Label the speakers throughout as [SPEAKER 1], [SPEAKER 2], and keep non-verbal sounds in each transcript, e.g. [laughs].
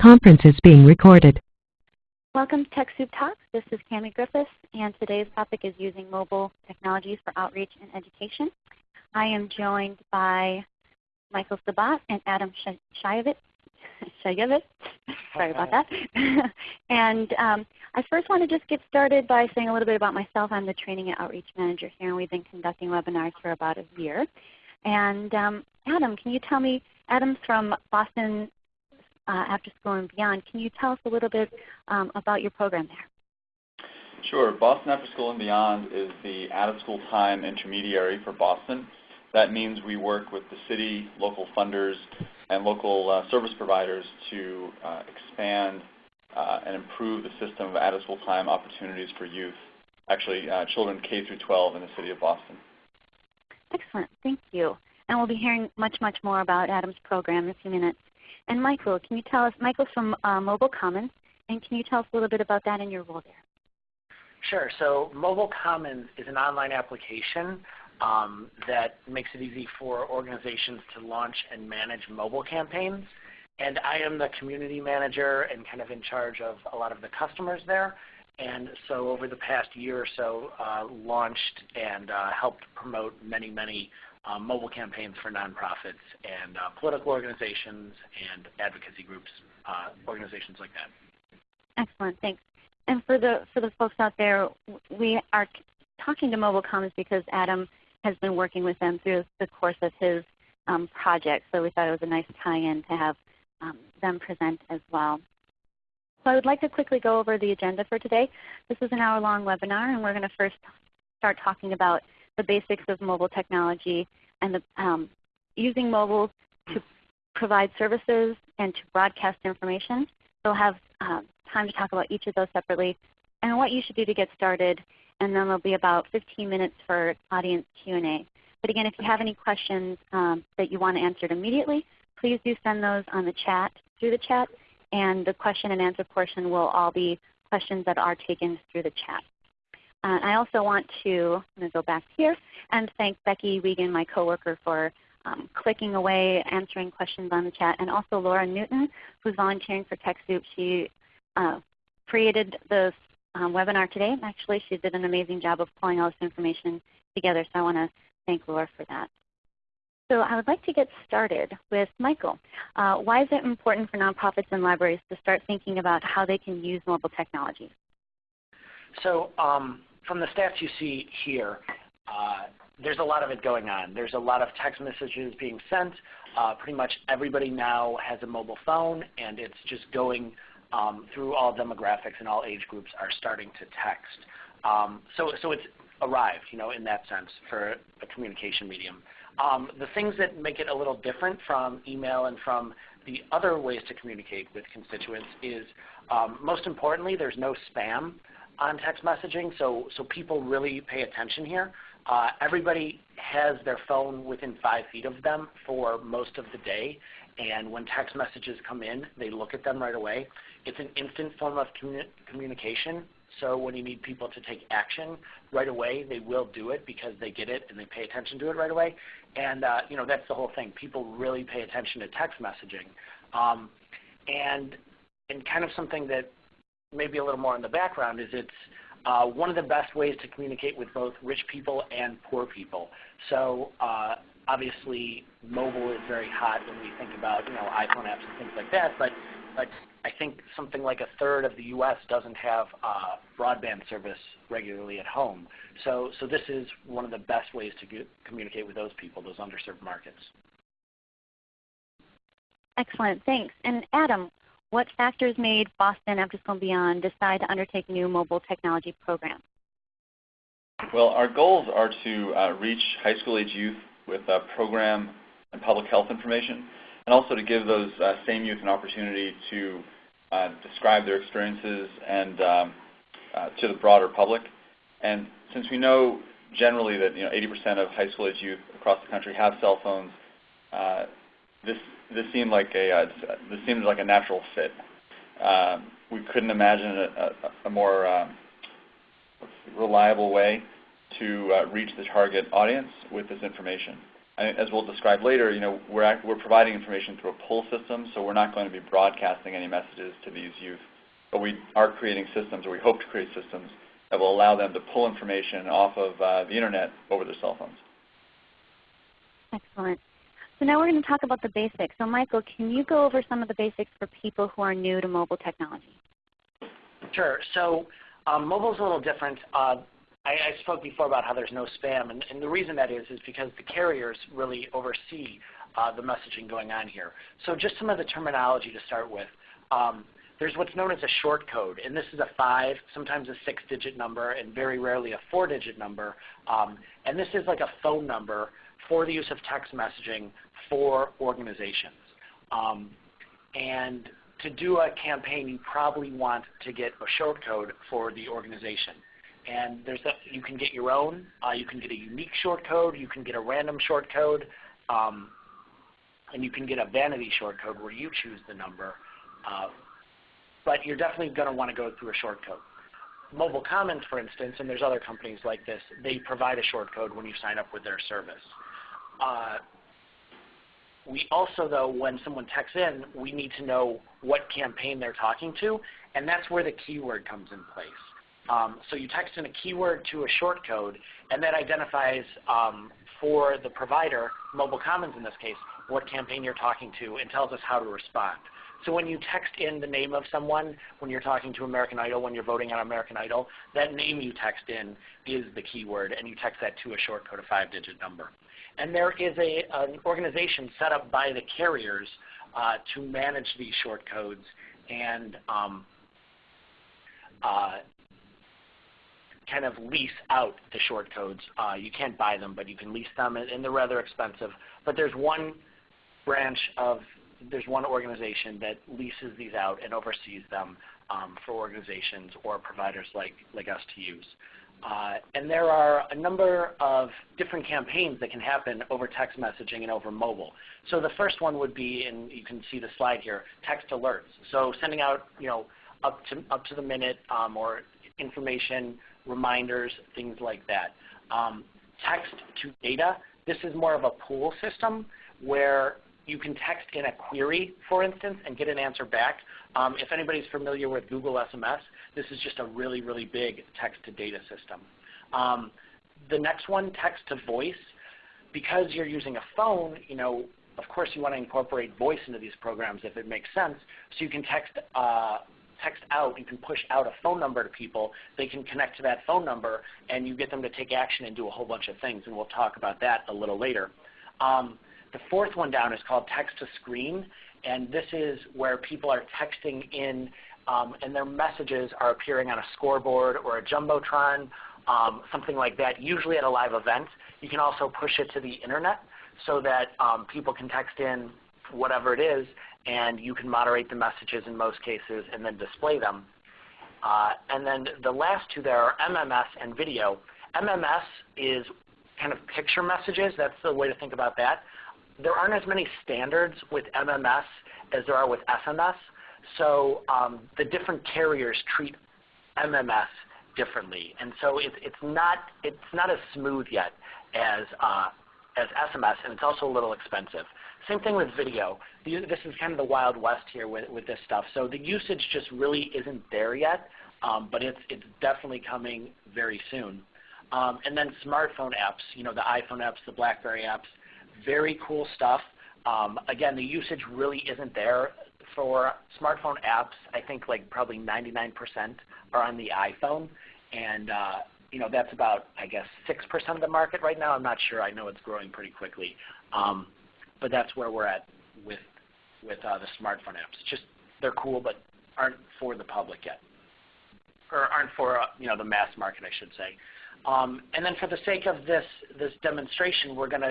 [SPEAKER 1] conference is being recorded.
[SPEAKER 2] Welcome to TechSoup Talks. This is Cami Griffiths, and today's topic is using mobile technologies for outreach and education. I am joined by Michael Sabat and Adam Shayevitz. [laughs] Sorry about that. [laughs] and um, I first want to just get started by saying a little bit about myself. I'm the Training and Outreach Manager here, and we've been conducting webinars for about a year. And um, Adam, can you tell me, Adam's from Boston uh, After School and Beyond. Can you tell us a little bit um, about your program there?
[SPEAKER 3] Sure. Boston After School and Beyond is the out-of-school time intermediary for Boston. That means we work with the city, local funders, and local uh, service providers to uh, expand uh, and improve the system of out-of-school time opportunities for youth, actually uh, children K through 12 in the city of Boston.
[SPEAKER 2] Excellent. Thank you. And we'll be hearing much, much more about Adam's program in a few minutes. And Michael, can you tell us, Michael's from uh, Mobile Commons, and can you tell us a little bit about that and your role there?
[SPEAKER 4] Sure. So Mobile Commons is an online application um, that makes it easy for organizations to launch and manage mobile campaigns. And I am the community manager and kind of in charge of a lot of the customers there. And so over the past year or so, uh, launched and uh, helped promote many, many um, mobile campaigns for nonprofits and uh, political organizations and advocacy groups, uh, organizations like that.
[SPEAKER 2] Excellent, thanks. And for the for the folks out there, we are talking to Mobile Commons because Adam has been working with them through the course of his um, project. So we thought it was a nice tie-in to have um, them present as well. So I would like to quickly go over the agenda for today. This is an hour-long webinar, and we're going to first start talking about the basics of mobile technology and the, um, using mobile to provide services and to broadcast information. We'll have uh, time to talk about each of those separately and what you should do to get started. And then there'll be about 15 minutes for audience Q&A. But again, if you have any questions um, that you want answered immediately, please do send those on the chat, through the chat. And the question and answer portion will all be questions that are taken through the chat. Uh, I also want to, I'm going to go back here and thank Becky Wiegand, my coworker, for um, clicking away, answering questions on the chat, and also Laura Newton, who's volunteering for TechSoup. She uh, created this um, webinar today. Actually, she did an amazing job of pulling all this information together, so I want to thank Laura for that. So I would like to get started with Michael. Uh, why is it important for nonprofits and libraries to start thinking about how they can use mobile technology?
[SPEAKER 4] So um, from the stats you see here, uh, there's a lot of it going on. There's a lot of text messages being sent. Uh, pretty much everybody now has a mobile phone, and it's just going um, through all demographics and all age groups are starting to text. Um, so, so it's arrived, you know, in that sense for a communication medium. Um, the things that make it a little different from email and from the other ways to communicate with constituents is, um, most importantly, there's no spam on text messaging, so, so people really pay attention here. Uh, everybody has their phone within five feet of them for most of the day, and when text messages come in, they look at them right away. It's an instant form of commu communication, so when you need people to take action right away, they will do it because they get it and they pay attention to it right away. And uh, you know that's the whole thing. People really pay attention to text messaging. Um, and, and kind of something that maybe a little more in the background is it's uh, one of the best ways to communicate with both rich people and poor people. So uh, obviously mobile is very hot when we think about you know iPhone apps and things like that, but, but I think something like a third of the U.S. doesn't have uh, broadband service regularly at home. So, so this is one of the best ways to get, communicate with those people, those underserved markets.
[SPEAKER 2] Excellent, thanks. And Adam, what factors made Boston After School and Beyond decide to undertake new mobile technology programs?
[SPEAKER 3] Well, our goals are to uh, reach high school age youth with uh, program and public health information, and also to give those uh, same youth an opportunity to uh, describe their experiences and um, uh, to the broader public. And since we know generally that you know 80% of high school age youth across the country have cell phones, uh, this this seemed like a uh, this seemed like a natural fit. Um, we couldn't imagine a, a, a more um, reliable way to uh, reach the target audience with this information. as we'll describe later, you know, we're, we're providing information through a pull system, so we're not going to be broadcasting any messages to these youth. But we are creating systems, or we hope to create systems, that will allow them to pull information off of uh, the internet over their cell phones.
[SPEAKER 2] Excellent. So now we're going to talk about the basics. So Michael, can you go over some of the basics for people who are new to mobile technology?
[SPEAKER 4] Sure. So um, mobile is a little different. Uh, I, I, spoke before about how there's no spam, and, and, the reason that is is because the carriers really oversee uh, the messaging going on here. So just some of the terminology to start with. Um, there's what's known as a short code, and this is a five, sometimes a six-digit number, and very rarely a four-digit number. Um, and this is like a phone number for the use of text messaging for organizations. Um, and to do a campaign, you probably want to get a short code for the organization. And there's a, you can get your own. Uh, you can get a unique short code. You can get a random short code. Um, and you can get a vanity short code where you choose the number. Uh, but you're definitely going to want to go through a short code. Mobile Commons, for instance, and there's other companies like this, they provide a short code when you sign up with their service. Uh, we also, though, when someone texts in, we need to know what campaign they're talking to, and that's where the keyword comes in place. Um, so you text in a keyword to a short code, and that identifies um, for the provider, Mobile Commons in this case, what campaign you're talking to and tells us how to respond. So when you text in the name of someone, when you're talking to American Idol, when you're voting on American Idol, that name you text in is the keyword, and you text that to a short code, a five-digit number. And there is a, an organization set up by the carriers uh, to manage these short codes and um, uh, kind of lease out the short codes. Uh, you can't buy them, but you can lease them, and they're rather expensive. But there's one branch of, there's one organization that leases these out and oversees them um, for organizations or providers like, like us to use. Uh, and there are a number of different campaigns that can happen over text messaging and over mobile. So the first one would be, and you can see the slide here, text alerts. So sending out, you know, up to up to the minute um, or information, reminders, things like that. Um, text to data. This is more of a pull system where you can text in a query, for instance, and get an answer back. Um, if anybody's familiar with Google SMS, this is just a really, really big text-to-data system. Um, the next one, text-to-voice. Because you're using a phone, you know, of course you want to incorporate voice into these programs if it makes sense. So you can text, uh, text out, you can push out a phone number to people. They can connect to that phone number, and you get them to take action and do a whole bunch of things. And we'll talk about that a little later. Um, the fourth one down is called text to screen, and this is where people are texting in um, and their messages are appearing on a scoreboard or a jumbotron, um, something like that, usually at a live event. You can also push it to the internet so that um, people can text in whatever it is, and you can moderate the messages in most cases and then display them. Uh, and then the last two there are MMS and video. MMS is kind of picture messages. That's the way to think about that there aren't as many standards with MMS as there are with SMS. So um, the different carriers treat MMS differently, and so it, it's not it's not as smooth yet as uh, as SMS, and it's also a little expensive. Same thing with video. This is kind of the wild west here with, with this stuff. So the usage just really isn't there yet, um, but it's it's definitely coming very soon. Um, and then smartphone apps, you know, the iPhone apps, the BlackBerry apps, very cool stuff. Um, again, the usage really isn't there for smartphone apps. I think like probably 99% are on the iPhone, and uh, you know that's about I guess 6% of the market right now. I'm not sure. I know it's growing pretty quickly, um, but that's where we're at with with uh, the smartphone apps. It's Just they're cool, but aren't for the public yet, or aren't for uh, you know the mass market, I should say. Um, and then for the sake of this, this demonstration, we're going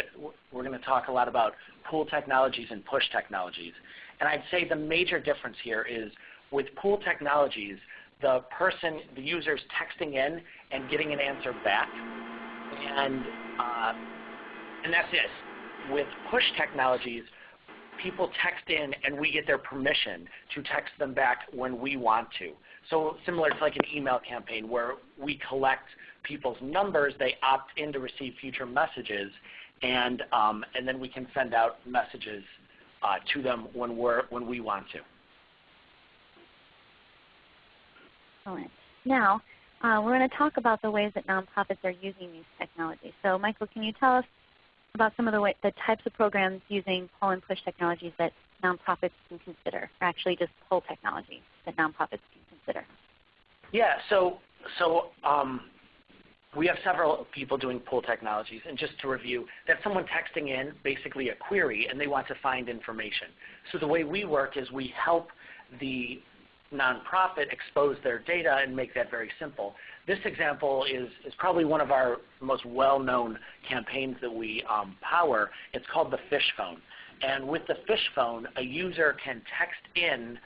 [SPEAKER 4] we're gonna talk a lot about pull technologies and push technologies. And I'd say the major difference here is with pull technologies, the person, the user is texting in and getting an answer back. And, uh, and that's it. With push technologies, people text in and we get their permission to text them back when we want to. So similar to like an email campaign where we collect people's numbers, they opt in to receive future messages, and, um, and then we can send out messages uh, to them when, we're, when we want to.
[SPEAKER 2] Excellent. Now, uh, we're going to talk about the ways that nonprofits are using these technologies. So Michael, can you tell us about some of the, way, the types of programs using pull and push technologies that nonprofits can consider, or actually just pull technology that nonprofits can consider?
[SPEAKER 4] Yeah, so, so um, we have several people doing pull technologies. And just to review, that's someone texting in basically a query and they want to find information. So the way we work is we help the nonprofit expose their data and make that very simple. This example is, is probably one of our most well-known campaigns that we um, power. It's called the Fish Phone. And with the Fish Phone, a user can text in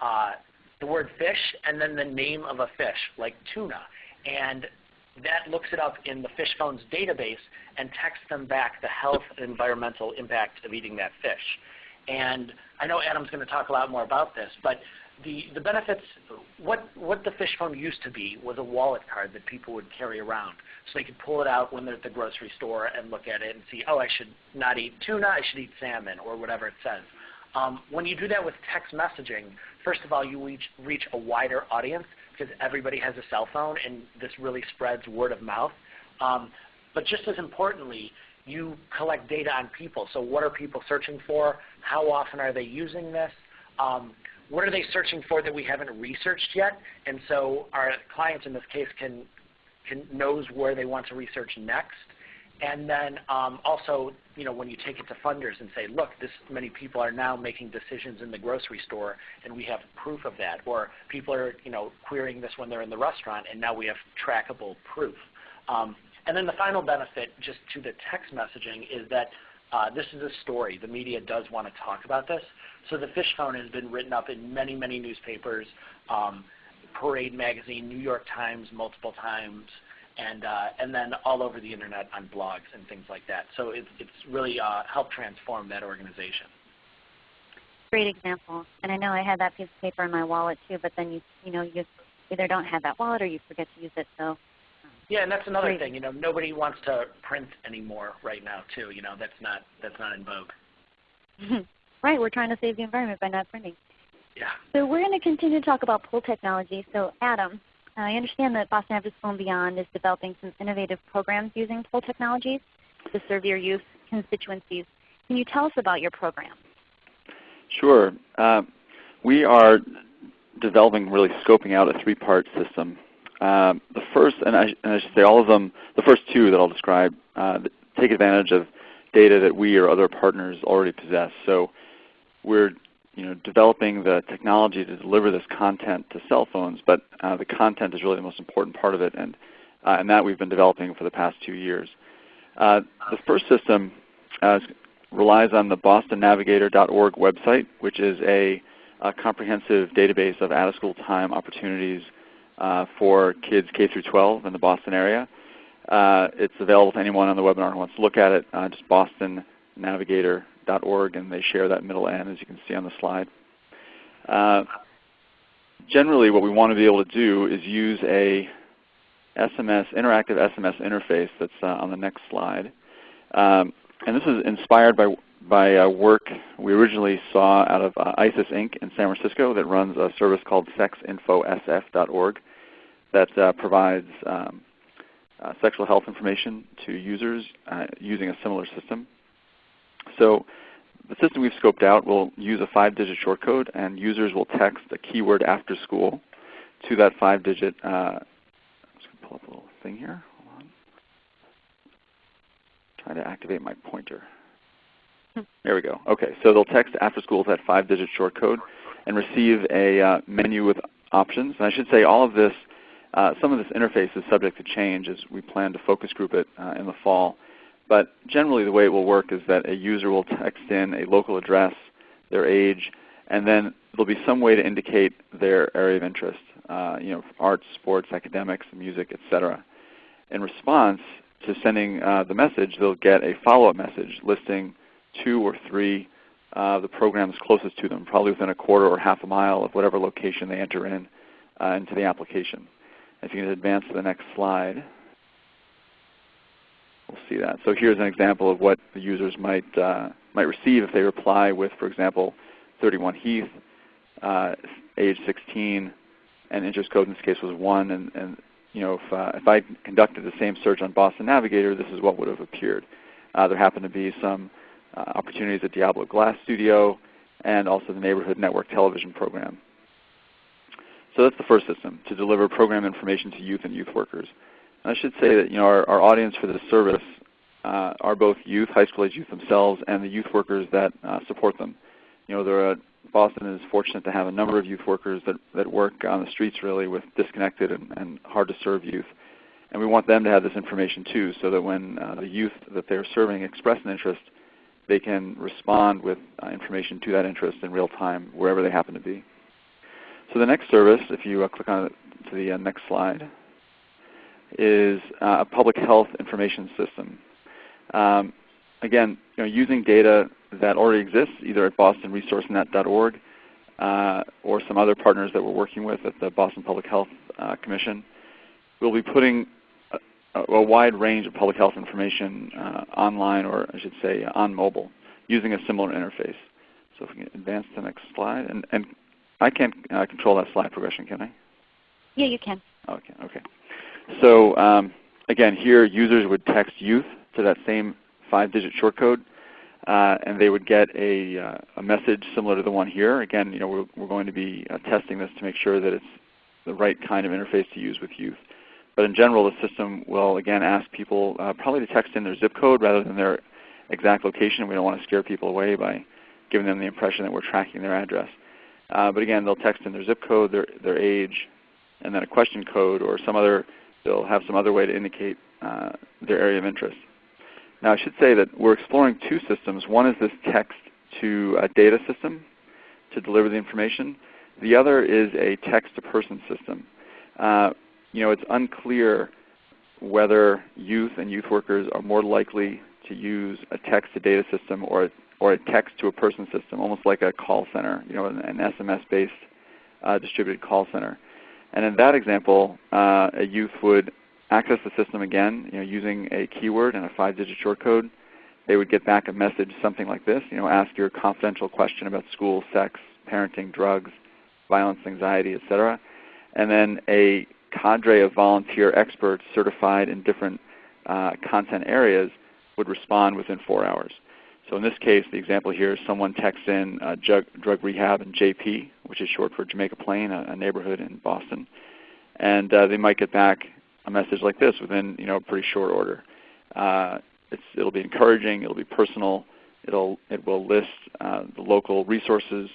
[SPEAKER 4] uh, the word fish and then the name of a fish, like tuna. And that looks it up in the Fish Phone's database and texts them back the health and environmental impact of eating that fish. And I know Adam's going to talk a lot more about this, but the, the benefits, what, what the fish phone used to be was a wallet card that people would carry around. So they could pull it out when they're at the grocery store and look at it and see, oh, I should not eat tuna, I should eat salmon, or whatever it says. Um, when you do that with text messaging, first of all, you reach, reach a wider audience because everybody has a cell phone and this really spreads word of mouth. Um, but just as importantly, you collect data on people. So what are people searching for? How often are they using this? Um, what are they searching for that we haven't researched yet? And so our clients in this case can, can knows where they want to research next. And then um, also, you know, when you take it to funders and say, look, this many people are now making decisions in the grocery store, and we have proof of that. Or people are, you know, querying this when they're in the restaurant, and now we have trackable proof. Um, and then the final benefit, just to the text messaging, is that uh, this is a story. The media does want to talk about this. So the fish phone has been written up in many, many newspapers, um, Parade Magazine, New York Times multiple times, and, uh, and then all over the internet on blogs and things like that. So it's, it's really uh, helped transform that organization.
[SPEAKER 2] Great example. And I know I had that piece of paper in my wallet too, but then you, you know, you either don't have that wallet or you forget to use it. So
[SPEAKER 4] yeah, and that's another Great. thing. You know, nobody wants to print anymore right now, too. You know, that's not that's not in vogue. [laughs]
[SPEAKER 2] right. We're trying to save the environment by not printing.
[SPEAKER 4] Yeah.
[SPEAKER 2] So we're going to continue to talk about pull technology. So Adam, I understand that Boston After School and Beyond is developing some innovative programs using pull technologies to serve your youth constituencies. Can you tell us about your program?
[SPEAKER 3] Sure. Uh, we are developing, really scoping out a three-part system um, the first, and I, and I, should say all of them, the first two that I'll describe uh, take advantage of data that we or other partners already possess. So we're you know, developing the technology to deliver this content to cell phones, but uh, the content is really the most important part of it, and, uh, and that we've been developing for the past two years. Uh, the first system uh, relies on the bostonnavigator.org website, which is a, a comprehensive database of out-of-school time opportunities uh, for kids K through 12 in the Boston area. Uh, it's available to anyone on the webinar who wants to look at it. Just bostonnavigator.org, and they share that middle N, as you can see on the slide. Uh, generally, what we want to be able to do is use a SMS, interactive SMS interface that's uh, on the next slide. Um, and this is inspired by, by uh, work we originally saw out of uh, ISIS Inc. in San Francisco that runs a service called sexinfosf.org that uh, provides um, uh, sexual health information to users uh, using a similar system. So the system we've scoped out will use a 5-digit short code, and users will text a keyword after school to that 5-digit. Uh, I'm just going to pull up a little thing here. Hold on. Trying to activate my pointer. There we go. Okay, so they'll text after school to that 5-digit short code and receive a uh, menu with options. And I should say all of this uh, some of this interface is subject to change as we plan to focus group it uh, in the fall. But generally the way it will work is that a user will text in a local address, their age, and then there will be some way to indicate their area of interest, uh, you know, arts, sports, academics, music, etc. In response to sending uh, the message, they'll get a follow-up message listing two or three uh, the programs closest to them, probably within a quarter or half a mile of whatever location they enter in uh, into the application. If you can advance to the next slide. We'll see that. So here's an example of what the users might, uh, might receive if they reply with, for example, 31 Heath, uh, age 16, and interest code in this case was 1. And, and you know, if, uh, if I conducted the same search on Boston Navigator, this is what would have appeared. Uh, there happened to be some uh, opportunities at Diablo Glass Studio and also the Neighborhood Network television program. So that's the first system, to deliver program information to youth and youth workers. I should say that you know, our, our audience for this service uh, are both youth, high school age youth themselves, and the youth workers that uh, support them. You know, there are, Boston is fortunate to have a number of youth workers that, that work on the streets really with disconnected and, and hard to serve youth. And we want them to have this information too so that when uh, the youth that they're serving express an interest, they can respond with uh, information to that interest in real time wherever they happen to be. So the next service, if you uh, click on it to the uh, next slide, is uh, a public health information system. Um, again, you know, using data that already exists either at bostonresourcenet.org uh, or some other partners that we're working with at the Boston Public Health uh, Commission, we'll be putting a, a, wide range of public health information uh, online, or I should say on mobile, using a similar interface. So if we can advance to the next slide. And, and I can't uh, control that slide progression, can I?
[SPEAKER 2] Yeah, you can.
[SPEAKER 3] Okay. Okay. So um, again, here users would text youth to that same five-digit shortcode, uh, and they would get a, uh, a, message similar to the one here. Again, you know, we're, we're going to be uh, testing this to make sure that it's the right kind of interface to use with youth. But in general, the system will again ask people uh, probably to text in their zip code rather than their exact location. We don't want to scare people away by giving them the impression that we're tracking their address. Uh, but again, they'll text in their zip code, their, their age, and then a question code or some other, they'll have some other way to indicate uh, their area of interest. Now I should say that we're exploring two systems. One is this text to a data system to deliver the information. The other is a text to person system. Uh, you know, it's unclear whether youth and youth workers are more likely to use a text to data system or or a text to a person system, almost like a call center, you know, an, an SMS-based uh, distributed call center. And in that example, uh, a youth would access the system again, you know, using a keyword and a five-digit shortcode. They would get back a message something like this, you know, ask your confidential question about school, sex, parenting, drugs, violence, anxiety, etc. And then a cadre of volunteer experts certified in different uh, content areas would respond within four hours. So in this case, the example here is someone texts in uh, drug, drug, rehab and JP, which is short for Jamaica Plain, a, a neighborhood in Boston. And uh, they might get back a message like this within you know, a pretty short order. Uh, it'll be encouraging. It'll be personal. It'll, it will list uh, the local resources.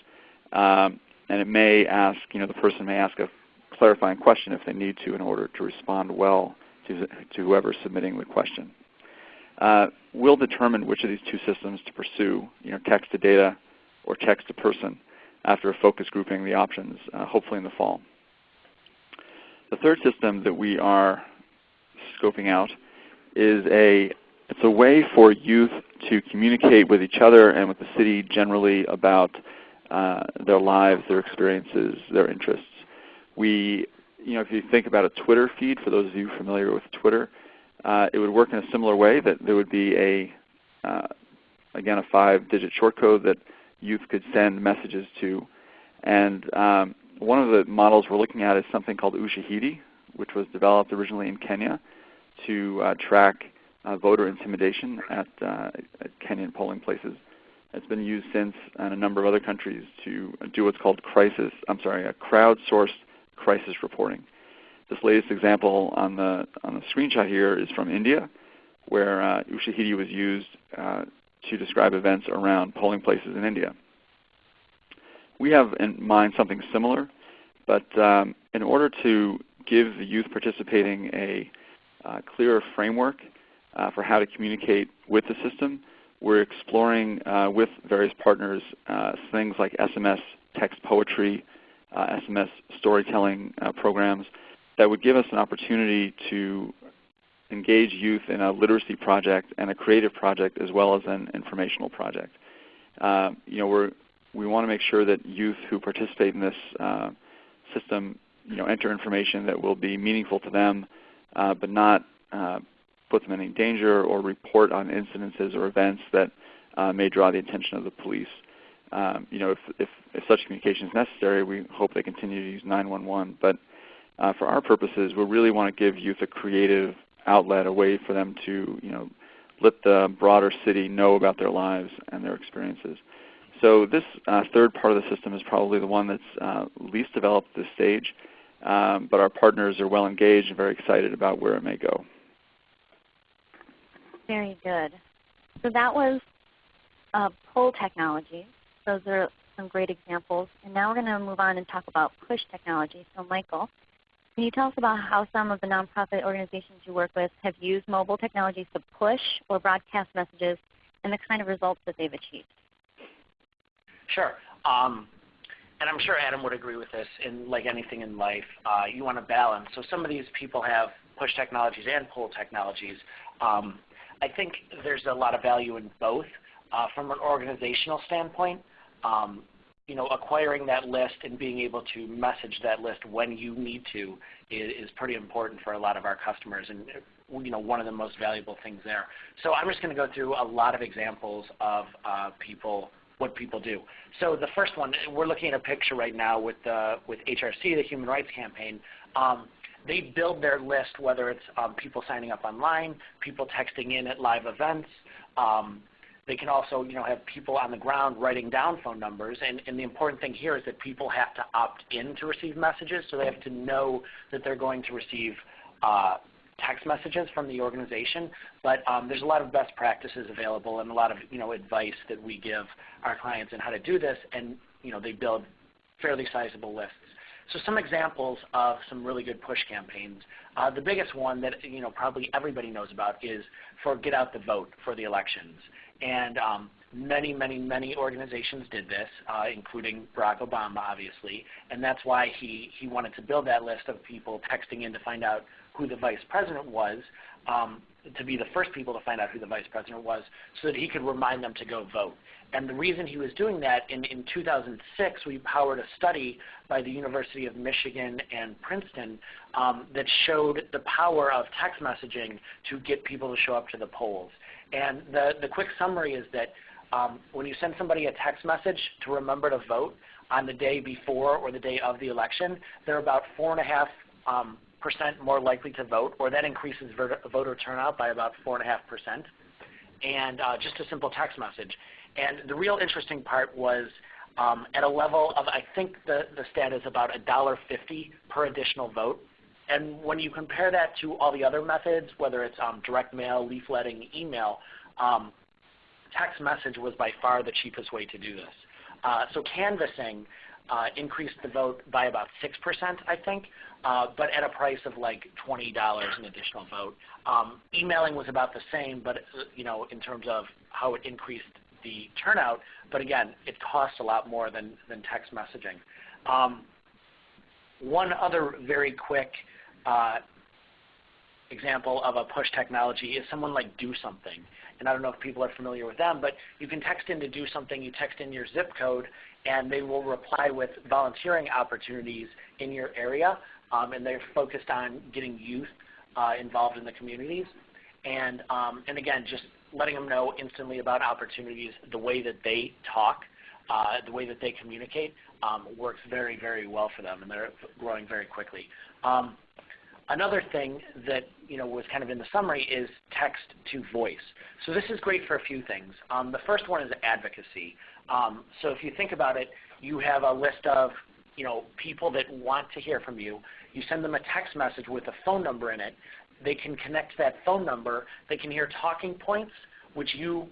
[SPEAKER 3] Um, and it may ask, you know, the person may ask a clarifying question if they need to in order to respond well to, to whoever's submitting the question. Uh, we'll determine which of these two systems to pursue, you know, text to data or text to person after a focus grouping the options, uh, hopefully in the fall. The third system that we are scoping out is a it's a way for youth to communicate with each other and with the city generally about uh, their lives, their experiences, their interests. We, you know, if you think about a Twitter feed, for those of you familiar with Twitter, uh, it would work in a similar way that there would be a, uh, again, a five-digit shortcode that youth could send messages to. And um, one of the models we're looking at is something called Ushahidi, which was developed originally in Kenya to uh, track uh, voter intimidation at, uh, at, Kenyan polling places. It's been used since in a number of other countries to do what's called crisis, I'm sorry, a crowdsourced crisis reporting. This latest example on the, on the screenshot here is from India, where uh, Ushahidi was used uh, to describe events around polling places in India. We have in mind something similar, but um, in order to give the youth participating a uh, clearer framework uh, for how to communicate with the system, we're exploring uh, with various partners uh, things like SMS text poetry, SMS uh, storytelling programs that would give us an opportunity to engage youth in a literacy project and a creative project as well as an informational project. Uh, you know, we're, we want to make sure that youth who participate in this uh, system you know, enter information that will be meaningful to them, uh, but not uh, put them in any danger or report on incidences or events that uh, may draw the attention of the police. Um, you know, if, if, if, such communication is necessary, we hope they continue to use 911. But uh, for our purposes, we really want to give youth a creative outlet, a way for them to, you know, let the broader city know about their lives and their experiences. So this uh, third part of the system is probably the one that's uh, least developed at this stage, um, but our partners are well engaged and very excited about where it may go.
[SPEAKER 2] Very good. So that was uh, pull technology. Those are some great examples. And now we're going to move on and talk about push technology. So Michael, can you tell us about how some of the nonprofit organizations you work with have used mobile technologies to push or broadcast messages and the kind of results that they've achieved?
[SPEAKER 4] Sure. Um, and I'm sure Adam would agree with this. In like anything in life, uh, you want to balance. So some of these people have push technologies and pull technologies. Um, I think there's a lot of value in both. Uh, from an organizational standpoint, um, you know, acquiring that list and being able to message that list when you need to is, is, pretty important for a lot of our customers and you know, one of the most valuable things there. So I'm just going to go through a lot of examples of uh, people what people do. So the first one, we're looking at a picture right now with, uh, with HRC, the Human Rights Campaign. Um, they build their list, whether it's um, people signing up online, people texting in at live events. Um, they can also you know, have people on the ground writing down phone numbers. And, and the important thing here is that people have to opt in to receive messages, so they have to know that they're going to receive uh, text messages from the organization, but um, there's a lot of best practices available and a lot of you know advice that we give our clients on how to do this, and you know they build fairly sizable lists. So some examples of some really good push campaigns. Uh, the biggest one that you know probably everybody knows about is for Get Out the Vote for the elections. And um, many, many, many organizations did this, uh, including Barack Obama, obviously. And that's why he, he wanted to build that list of people texting in to find out who the vice president was, um, to be the first people to find out who the vice president was, so that he could remind them to go vote. And the reason he was doing that, in, in 2006, we powered a study by the University of Michigan and Princeton um, that showed the power of text messaging to get people to show up to the polls. And the, the quick summary is that um, when you send somebody a text message to remember to vote on the day before or the day of the election, they're about four and a half um, percent more likely to vote, or that increases voter turnout by about 4.5%, and uh, just a simple text message. And the real interesting part was um, at a level of, I think the, the stat is about $1.50 per additional vote. And when you compare that to all the other methods, whether it's um, direct mail, leafletting, email, um, text message was by far the cheapest way to do this. Uh, so canvassing uh, increased the vote by about 6%, I think, uh, but at a price of like $20 an additional vote. Um, emailing was about the same, but uh, you know, in terms of how it increased the turnout, but again, it costs a lot more than, than text messaging. Um, one other very quick uh, example of a push technology is someone like Do Something. And I don't know if people are familiar with them, but you can text in to do something. You text in your zip code, and they will reply with volunteering opportunities in your area um, and they're focused on getting youth uh, involved in the communities. And, um, and again, just letting them know instantly about opportunities, the way that they talk, uh, the way that they communicate um, works very, very well for them, and they're growing very quickly. Um, another thing that you know was kind of in the summary is text to voice. So this is great for a few things. Um, the first one is advocacy. Um, so if you think about it, you have a list of you know people that want to hear from you. You send them a text message with a phone number in it. They can connect to that phone number. They can hear talking points, which you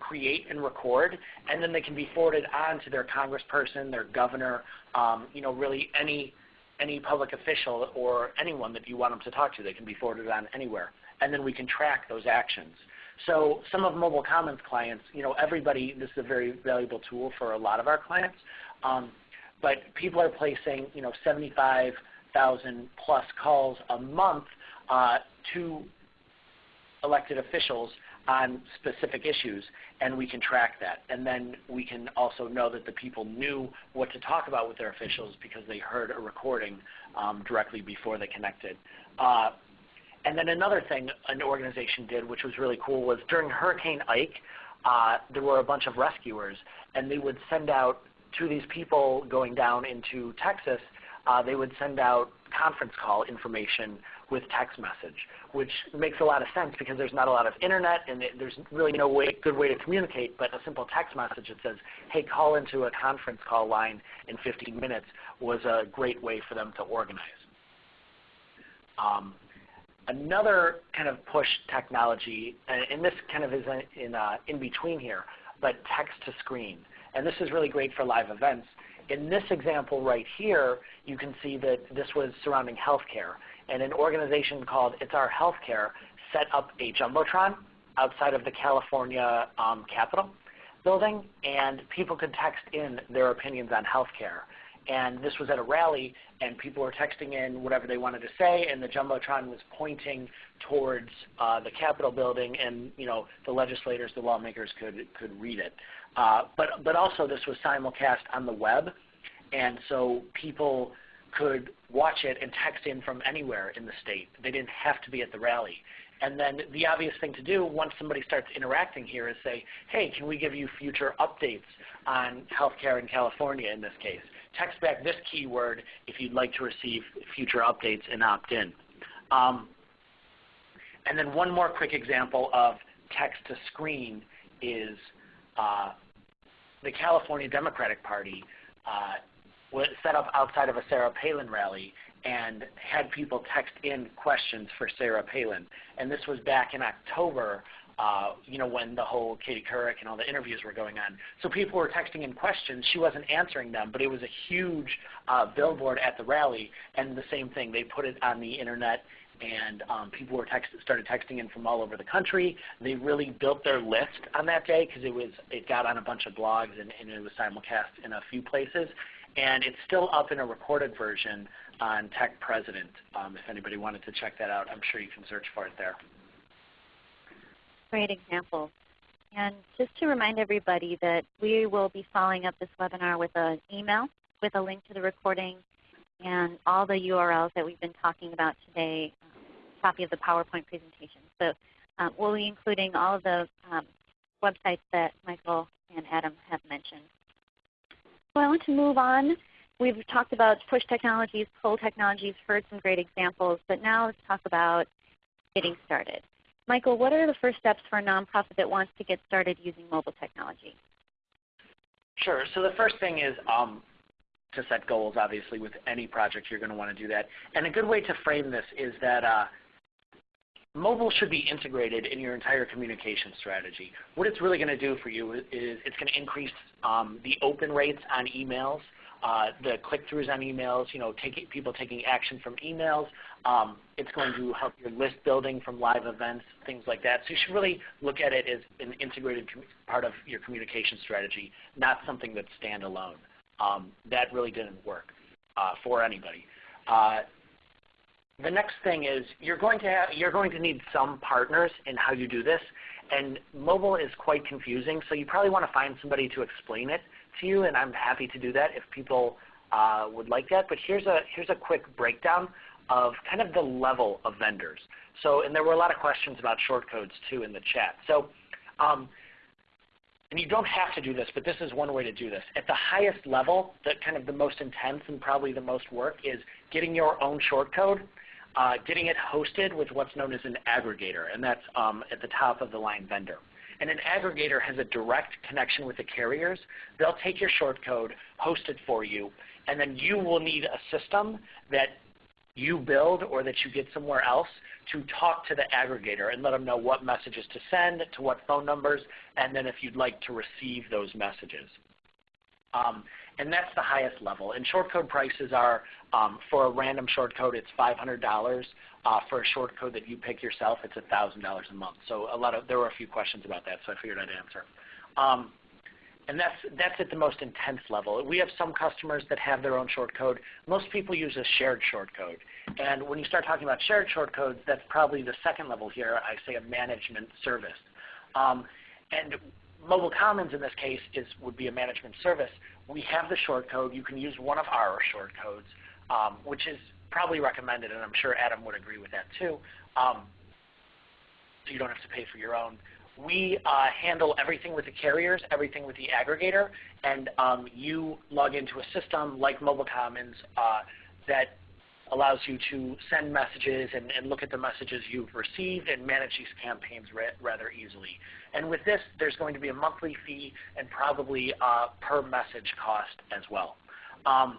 [SPEAKER 4] create and record, and then they can be forwarded on to their congressperson, their governor, um, you know, really any any public official or anyone that you want them to talk to. They can be forwarded on anywhere, and then we can track those actions. So some of Mobile Commons clients, you know, everybody, this is a very valuable tool for a lot of our clients, um, but people are placing, you know, 75 thousand plus calls a month uh, to elected officials on specific issues, and we can track that. And then we can also know that the people knew what to talk about with their officials because they heard a recording um, directly before they connected. Uh, and then another thing an organization did, which was really cool, was during Hurricane Ike, uh, there were a bunch of rescuers, and they would send out to these people going down into Texas, uh, they would send out conference call information with text message, which makes a lot of sense because there's not a lot of internet and it, there's really no way, good way to communicate, but a simple text message that says, hey, call into a conference call line in 15 minutes was a great way for them to organize. Um, another kind of push technology, and this kind of is in, uh, in between here, but text to screen. And this is really great for live events. In this example right here, you can see that this was surrounding healthcare. And an organization called It's Our Healthcare set up a Jumbotron outside of the California um, Capitol building, and people could text in their opinions on healthcare. And this was at a rally, and people were texting in whatever they wanted to say, and the Jumbotron was pointing towards uh, the Capitol building, and you know the legislators, the lawmakers could, could read it. Uh, but, but also this was simulcast on the web, and so people could watch it and text in from anywhere in the state. They didn't have to be at the rally. And then the obvious thing to do once somebody starts interacting here is say, hey, can we give you future updates on healthcare in California in this case? Text back this keyword if you'd like to receive future updates and opt in. Um, and then one more quick example of text to screen is uh, the California Democratic Party uh, was set up outside of a Sarah Palin rally and had people text in questions for Sarah Palin. And this was back in October, uh, you know, when the whole Katie Couric and all the interviews were going on. So people were texting in questions. She wasn't answering them, but it was a huge uh, billboard at the rally. And the same thing, they put it on the internet and um, people were text started texting in from all over the country. They really built their list on that day because it was it got on a bunch of blogs and, and, it was simulcast in a few places. And it's still up in a recorded version on Tech President. Um, if anybody wanted to check that out, I'm sure you can search for it there.
[SPEAKER 2] Great example. And just to remind everybody that we will be following up this webinar with an email with a link to the recording and all the URLs that we've been talking about today, um, copy of the PowerPoint presentation. So um, we'll be including all of the um, websites that Michael and Adam have mentioned. So I want to move on. We've talked about push technologies, pull technologies, heard some great examples, but now let's talk about getting started. Michael, what are the first steps for a nonprofit that wants to get started using mobile technology?
[SPEAKER 4] Sure. So the first thing is um, to set goals, obviously, with any project you're going to want to do that. And a good way to frame this is that uh, mobile should be integrated in your entire communication strategy. What it's really going to do for you is it's going to increase um, the open rates on emails, uh, the click-throughs on emails, you know, people taking action from emails. Um, it's going to help your list building from live events, things like that. So you should really look at it as an integrated part of your communication strategy, not something that's standalone um, that really didn't work uh, for anybody. Uh, the next thing is you're going to have, you're going to need some partners in how you do this, and mobile is quite confusing. So you probably want to find somebody to explain it to you, and I'm happy to do that if people uh, would like that. But here's a here's a quick breakdown of kind of the level of vendors. So, and there were a lot of questions about shortcodes too in the chat. So. Um, and you don't have to do this, but this is one way to do this. At the highest level, the kind of the most intense and probably the most work is getting your own shortcode, uh, getting it hosted with what's known as an aggregator, and that's um, at the top of the line vendor. And an aggregator has a direct connection with the carriers. They'll take your shortcode, host it for you, and then you will need a system that you build or that you get somewhere else to talk to the aggregator and let them know what messages to send, to what phone numbers, and then if you'd like to receive those messages. Um, and that's the highest level. And shortcode prices are, um, for a random shortcode, it's $500. Uh, for a short code that you pick yourself, it's $1,000 a month. So a lot of, there were a few questions about that, so I figured I'd answer. Um, and that's, that's at the most intense level. We have some customers that have their own short code. Most people use a shared short code. And when you start talking about shared short codes, that's probably the second level here. I say a management service. Um, and Mobile Commons in this case is, would be a management service. We have the short code. You can use one of our shortcodes. um, which is probably recommended, and I'm sure Adam would agree with that too. Um, so you don't have to pay for your own. We uh, handle everything with the carriers, everything with the aggregator, and um, you log into a system like Mobile Commons uh, that allows you to send messages and, and, look at the messages you've received and manage these campaigns rather easily. And with this, there's going to be a monthly fee and probably uh, per message cost as well. Um,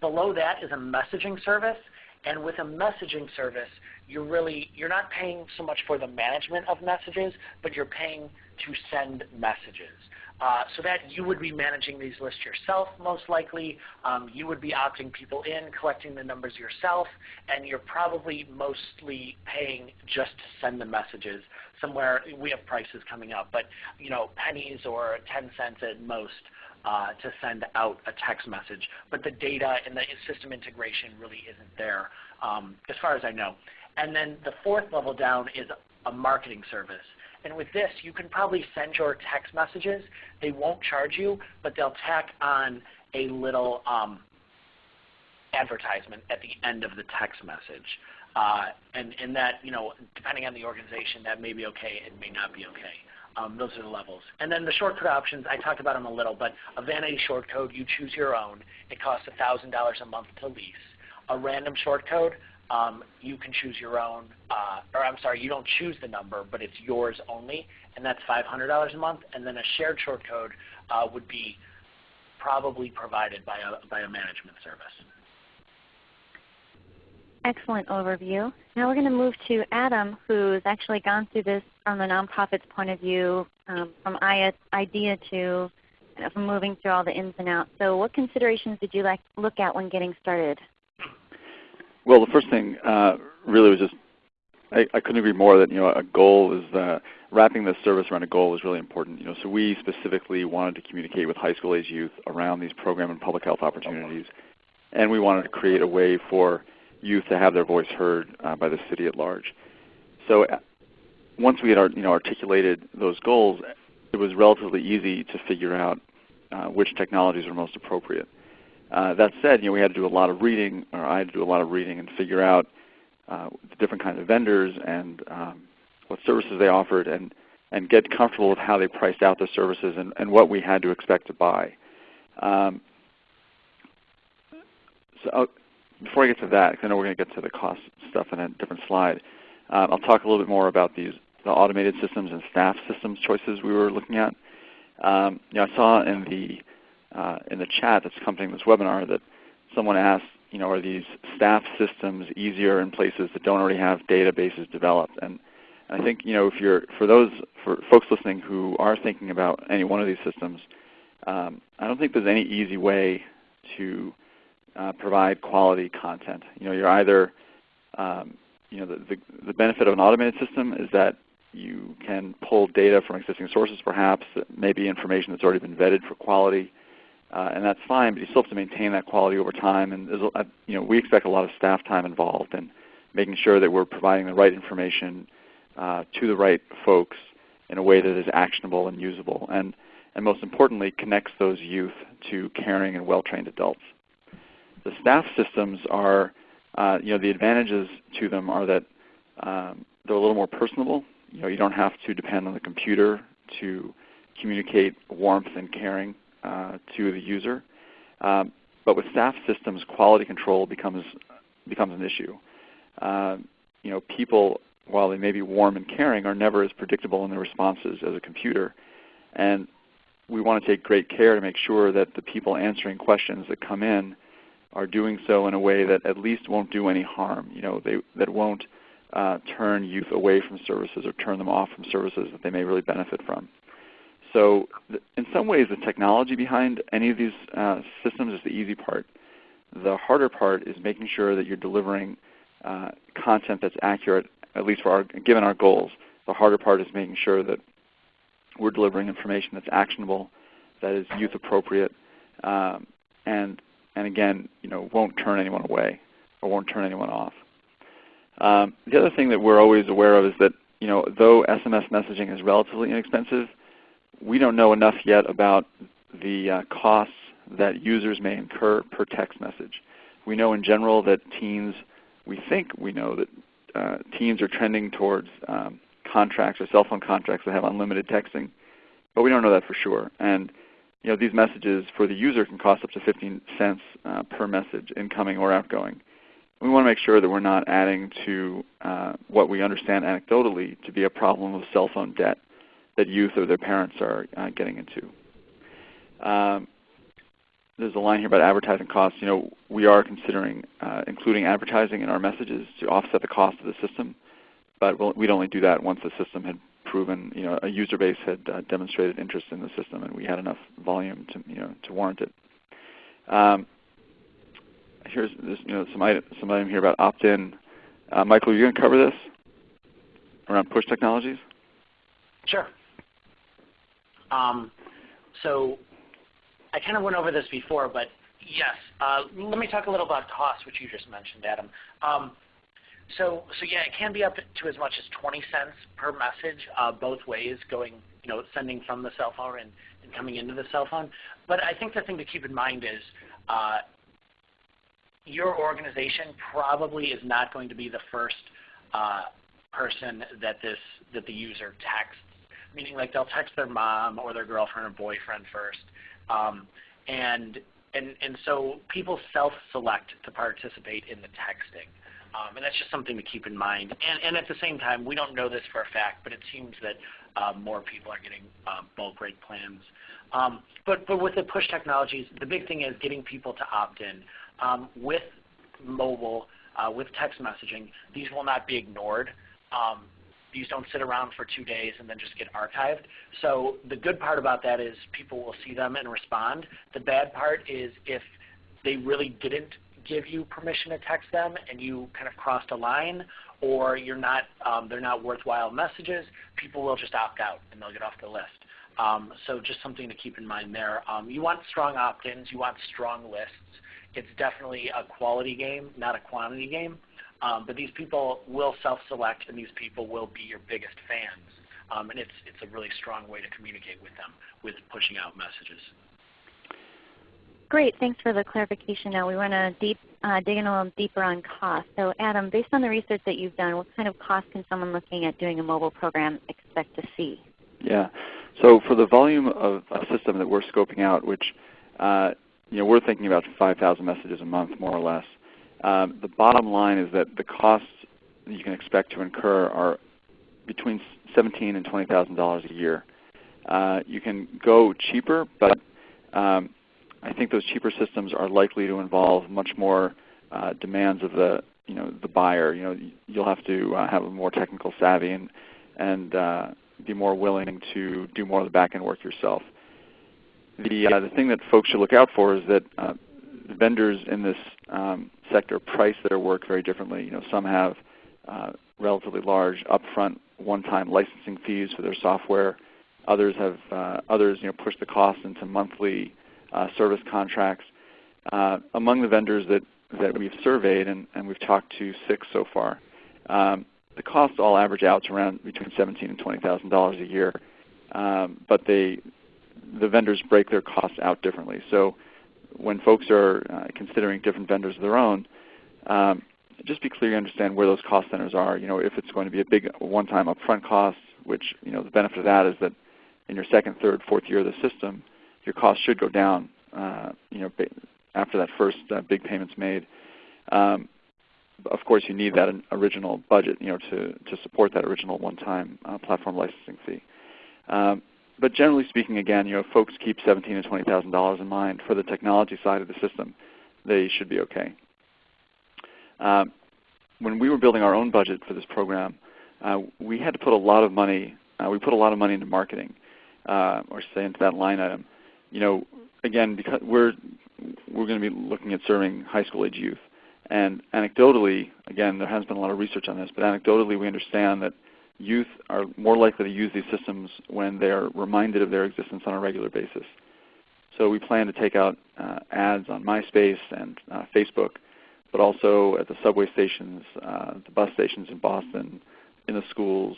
[SPEAKER 4] below that is a messaging service. And with a messaging service, you're really you're not paying so much for the management of messages, but you're paying to send messages. Uh, so that you would be managing these lists yourself most likely. Um, you would be opting people in, collecting the numbers yourself, and you're probably mostly paying just to send the messages. Somewhere we have prices coming up, but you know pennies or 10 cents at most uh, to send out a text message. But the data and the system integration really isn't there um, as far as I know. And then the fourth level down is a marketing service. And with this, you can probably send your text messages. They won't charge you, but they'll tack on a little um, advertisement at the end of the text message. Uh, and, and that, you know, depending on the organization, that may be okay, it may not be okay. Um, those are the levels. And then the shortcode options, I talked about them a little, but a vanity shortcode, you choose your own. It costs $1,000 a month to lease. A random shortcode, um, you can choose your own, uh, or I'm sorry, you don't choose the number, but it's yours only, and that's $500 a month. And then a shared shortcode uh, would be probably provided by a, by a management service.
[SPEAKER 2] Excellent overview. Now we're going to move to Adam, who's actually gone through this from the nonprofit's point of view, um, from idea to from moving through all the ins and outs. So what considerations did you like look at when getting started?
[SPEAKER 3] Well, the first thing uh, really was just I, I, couldn't agree more that you know a goal is uh, wrapping this service around a goal is really important. You know, so we specifically wanted to communicate with high school age youth around these program and public health opportunities, and we wanted to create a way for youth to have their voice heard uh, by the city at large. So once we had you know, articulated those goals, it was relatively easy to figure out uh, which technologies were most appropriate. Uh, that said, you know, we had to do a lot of reading, or I had to do a lot of reading and figure out uh, the different kinds of vendors and um, what services they offered, and and get comfortable with how they priced out their services and, and what we had to expect to buy. Um, so before I get to that, because I know we're going to get to the cost stuff in a different slide, um, I'll talk a little bit more about these the automated systems and staff systems choices we were looking at. Um, you know, I saw in the uh, in the chat that's accompanying this webinar that someone asked, you know, are these staff systems easier in places that don't already have databases developed? And, I think, you know, if you're for those for folks listening who are thinking about any one of these systems, um, I don't think there's any easy way to uh, provide quality content. You know, you're either, um, you know, the, the, the, benefit of an automated system is that you can pull data from existing sources perhaps, maybe information that's already been vetted for quality, uh, and that's fine, but you still have to maintain that quality over time. And a, you know, we expect a lot of staff time involved in making sure that we're providing the right information uh, to the right folks in a way that is actionable and usable, and, and most importantly, connects those youth to caring and well-trained adults. The staff systems are, uh, you know, the advantages to them are that um, they're a little more personable. You know, you don't have to depend on the computer to communicate warmth and caring uh, to the user. Um, but with staff systems, quality control becomes becomes an issue. Uh, you know, people, while they may be warm and caring, are never as predictable in their responses as a computer. And we want to take great care to make sure that the people answering questions that come in are doing so in a way that at least won't do any harm. You know, they, that won't uh, turn youth away from services or turn them off from services that they may really benefit from. So in some ways, the technology behind any of these uh, systems is the easy part. The harder part is making sure that you're delivering uh, content that's accurate, at least for our, given our goals. The harder part is making sure that we're delivering information that's actionable, that is youth appropriate, um, and and again, you know, won't turn anyone away or won't turn anyone off. Um, the other thing that we're always aware of is that you know, though SMS messaging is relatively inexpensive, we don't know enough yet about the uh, costs that users may incur per text message. We know in general that teens, we think we know that uh, teens are trending towards um, contracts or cell phone contracts that have unlimited texting, but we don't know that for sure. And you know, these messages for the user can cost up to 15 cents uh, per message, incoming or outgoing. We want to make sure that we're not adding to uh, what we understand anecdotally to be a problem of cell phone debt that youth or their parents are uh, getting into. Um, there's a line here about advertising costs. You know, we are considering uh, including advertising in our messages to offset the cost of the system, but we'll, we'd only do that once the system had proven, you know, a user base had uh, demonstrated interest in the system and we had enough volume to, you know, to warrant it. Um, here's this, you know, some item, some item here about opt-in. Uh, Michael, are you going to cover this around push technologies?
[SPEAKER 4] Sure. Um, so I kind of went over this before, but yes, uh, let me talk a little about cost, which you just mentioned, Adam. Um, so, so yeah, it can be up to as much as 20 cents per message, uh, both ways, going, you know, sending from the cell phone and, and coming into the cell phone. But I think the thing to keep in mind is uh, your organization probably is not going to be the first uh, person that this that the user texts. Meaning, like they'll text their mom or their girlfriend or boyfriend first, um, and and and so people self-select to participate in the texting. Um, and that's just something to keep in mind. And, and, at the same time, we don't know this for a fact, but it seems that uh, more people are getting uh, bulk rate plans. Um, but, but with the push technologies, the big thing is getting people to opt in. Um, with mobile, uh, with text messaging, these will not be ignored. Um, these don't sit around for two days and then just get archived. So the good part about that is people will see them and respond. The bad part is if they really didn't give you permission to text them and you kind of crossed a line or you're not, um, they're not worthwhile messages, people will just opt out and they'll get off the list. Um, so just something to keep in mind there. Um, you want strong opt-ins. You want strong lists. It's definitely a quality game, not a quantity game. Um, but these people will self-select, and these people will be your biggest fans. Um, and it's, it's a really strong way to communicate with them with pushing out messages.
[SPEAKER 2] Great. Thanks for the clarification. Now we want to deep, uh, dig in a little deeper on cost. So Adam, based on the research that you've done, what kind of cost can someone looking at doing a mobile program expect to see?
[SPEAKER 3] Yeah. So for the volume of a system that we're scoping out, which uh, you know, we're thinking about 5,000 messages a month more or less, um, the bottom line is that the costs that you can expect to incur are between $17,000 and $20,000 a year. Uh, you can go cheaper, but um, I think those cheaper systems are likely to involve much more uh, demands of the you know the buyer. You know you'll have to uh, have a more technical savvy and and uh, be more willing to do more of the back end work yourself. The uh, the thing that folks should look out for is that uh, vendors in this um, sector price their work very differently. You know some have uh, relatively large upfront one-time licensing fees for their software. Others have others you know push the cost into monthly service contracts. Uh, among the vendors that, that we've surveyed, and, and we've talked to six so far, um, the costs all average out to around between $17,000 and $20,000 a year. Um, but they, the vendors break their costs out differently. So when folks are uh, considering different vendors of their own, um, just be clear you understand where those cost centers are. You know, if it's going to be a big one-time upfront cost, which you know the benefit of that is that in your second, third, fourth year of the system, your costs should go down uh, you know, after that first uh, big payment's made. Um, of course, you need that original budget you know, to, to support that original one-time uh, platform licensing fee. Um, but generally speaking, again, you know, folks keep seventeen to twenty thousand dollars in mind for the technology side of the system, they should be okay. Um, when we were building our own budget for this program, uh, we had to put a lot of money. Uh, we put a lot of money into marketing, uh, or say into that line item you know, again, because we're we're going to be looking at serving high school age youth, and anecdotally, again, there hasn't been a lot of research on this, but anecdotally, we understand that youth are more likely to use these systems when they are reminded of their existence on a regular basis. So we plan to take out uh, ads on MySpace and uh, Facebook, but also at the subway stations, uh, the bus stations in Boston, in the schools,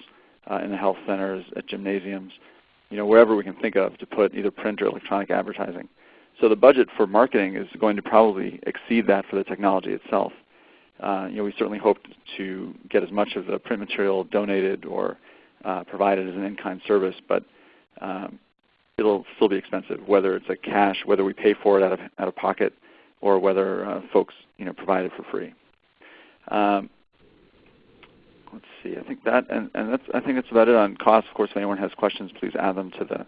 [SPEAKER 3] uh, in the health centers, at gymnasiums you know, wherever we can think of to put either print or electronic advertising. So the budget for marketing is going to probably exceed that for the technology itself. Uh, you know, we certainly hope to get as much of the print material donated or uh, provided as an in-kind service, but um, it'll still be expensive, whether it's a cash, whether we pay for it out of, out of pocket, or whether uh, folks you know, provide it for free. Um, see. I think that, and, and that's, I think that's about it on cost. Of course, if anyone has questions, please add them to the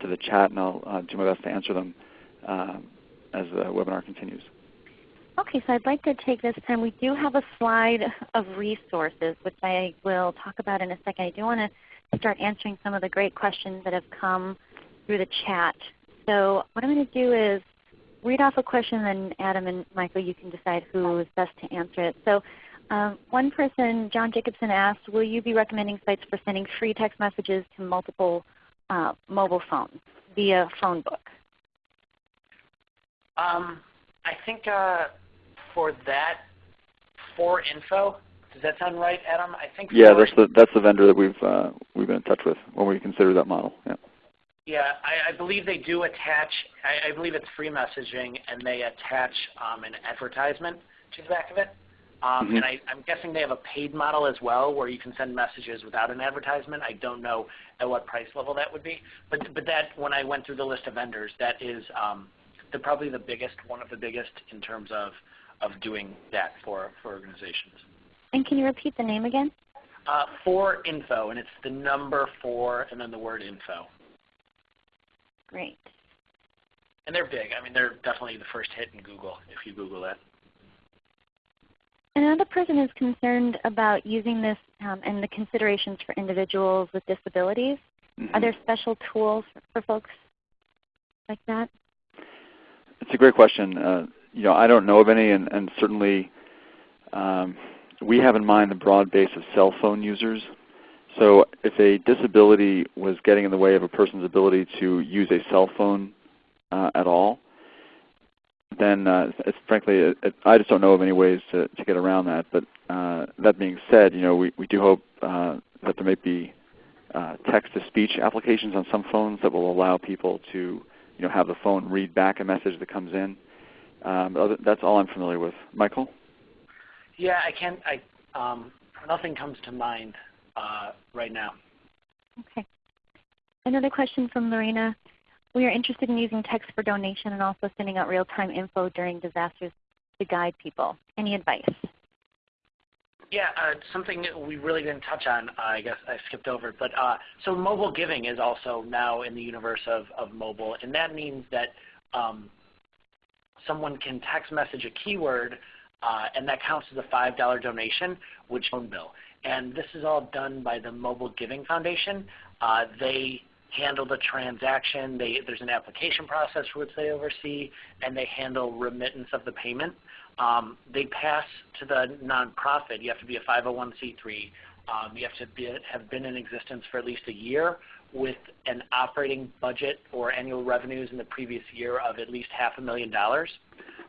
[SPEAKER 3] to the chat, and I'll uh, do my best to answer them um, as the webinar continues.
[SPEAKER 2] Okay, so I'd like to take this time. We do have a slide of resources, which I will talk about in a second. I do want to start answering some of the great questions that have come through the chat. So what I'm going to do is read off a question, and Adam and Michael, you can decide who is best to answer it. So um, one person, John Jacobson asked, will you be recommending sites for sending free text messages to multiple uh, mobile phones via phone book?
[SPEAKER 4] Um, I think uh, for that, 4info, does that sound right, Adam? I think.
[SPEAKER 3] Yeah, that's the that's the vendor that we've uh, we've been in touch with when we consider that model. Yeah.
[SPEAKER 4] Yeah, I, I believe they do attach. I, I, believe it's free messaging, and they attach um, an advertisement to the back of it. Um, mm-hmm. And I, am guessing they have a paid model as well, where you can send messages without an advertisement. I don't know at what price level that would be, but but that when I went through the list of vendors, that is um, the, probably the biggest, one of the biggest in terms of of doing that for for organizations.
[SPEAKER 2] And can you repeat the name again?
[SPEAKER 4] Uh, 4info, and it's the number four and then the word info.
[SPEAKER 2] Great.
[SPEAKER 4] And they're big. I mean, they're definitely the first hit in Google if you Google that.
[SPEAKER 2] Another person is concerned about using this um, and the considerations for individuals with disabilities. Mm -hmm. Are there special tools for folks like that?
[SPEAKER 3] It's a great question. Uh, you know, I don't know of any, and, and certainly um, we have in mind the broad base of cell phone users so if a disability was getting in the way of a person's ability to use a cell phone uh, at all, then uh, it's, frankly, it, it, I just don't know of any ways to, to get around that. But uh, that being said, you know, we, we do hope uh, that there may be uh, text-to-speech applications on some phones that will allow people to you know, have the phone read back a message that comes in. Um, other, that's all I'm familiar with. Michael?
[SPEAKER 4] Yeah, I can't. I um, nothing comes to mind uh, right now.
[SPEAKER 2] Okay. Another question from Lorena. We are interested in using text for donation and also sending out real-time info during disasters to guide people. Any advice?
[SPEAKER 4] Yeah, uh, something we really didn't touch on, uh, I guess I skipped over. But uh, so mobile giving is also now in the universe of, of mobile, and that means that um, someone can text message a keyword, uh, and that counts as a $5 donation, which phone bill. And this is all done by the Mobile Giving Foundation. Uh, they handle the transaction. They, there's an application process which they oversee, and they handle remittance of the payment. Um, they pass to the nonprofit. You have to be a 501c3. Um, you have to be, have been in existence for at least a year with an operating budget or annual revenues in the previous year of at least half a million dollars.